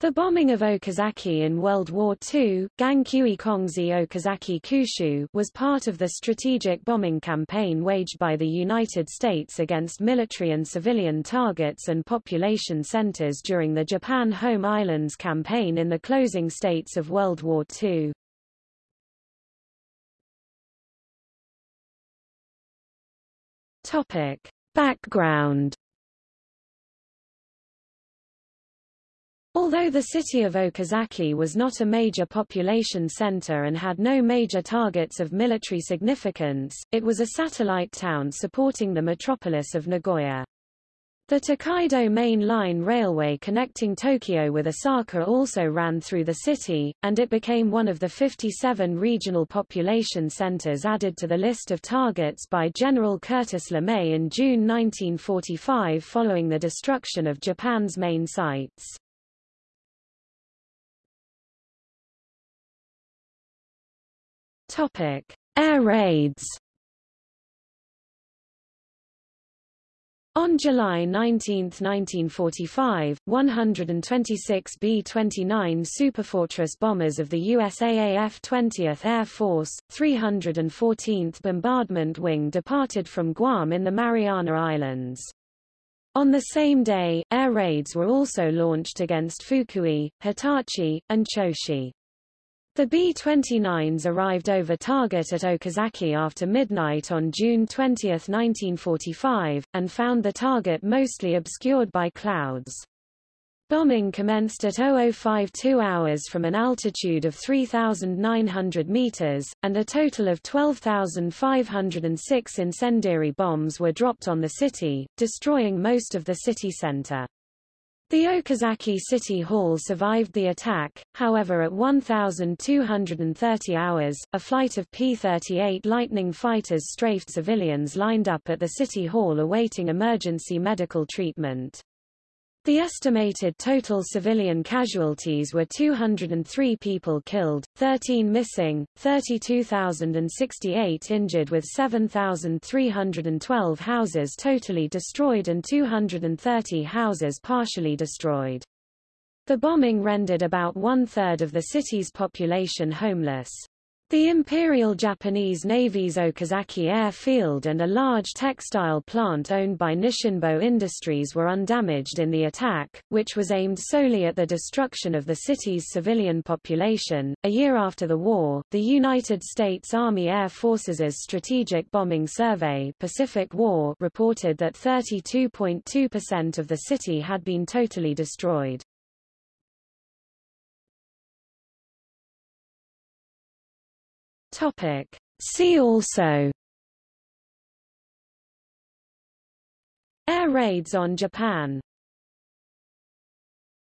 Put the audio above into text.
The bombing of Okazaki in World War II, Gankui Kongzi Okazaki Kushu, was part of the strategic bombing campaign waged by the United States against military and civilian targets and population centers during the Japan Home Islands campaign in the closing states of World War II. Topic. Background Although the city of Okazaki was not a major population center and had no major targets of military significance, it was a satellite town supporting the metropolis of Nagoya. The Tokaido Main Line Railway connecting Tokyo with Osaka also ran through the city, and it became one of the 57 regional population centers added to the list of targets by General Curtis LeMay in June 1945 following the destruction of Japan's main sites. Topic: Air raids. On July 19, 1945, 126 B-29 Superfortress bombers of the USAAF 20th Air Force, 314th Bombardment Wing departed from Guam in the Mariana Islands. On the same day, air raids were also launched against Fukui, Hitachi, and Choshi. The B-29s arrived over target at Okazaki after midnight on June 20, 1945, and found the target mostly obscured by clouds. Bombing commenced at 0052 hours from an altitude of 3,900 meters, and a total of 12,506 incendiary bombs were dropped on the city, destroying most of the city center. The Okazaki City Hall survived the attack, however at 1,230 hours, a flight of P-38 Lightning fighters strafed civilians lined up at the City Hall awaiting emergency medical treatment. The estimated total civilian casualties were 203 people killed, 13 missing, 32,068 injured with 7,312 houses totally destroyed and 230 houses partially destroyed. The bombing rendered about one-third of the city's population homeless. The Imperial Japanese Navy's Okazaki Airfield and a large textile plant owned by Nisshinbo Industries were undamaged in the attack, which was aimed solely at the destruction of the city's civilian population. A year after the war, the United States Army Air Forces' Strategic Bombing Survey Pacific War reported that 32.2% of the city had been totally destroyed. Topic. See also Air raids on Japan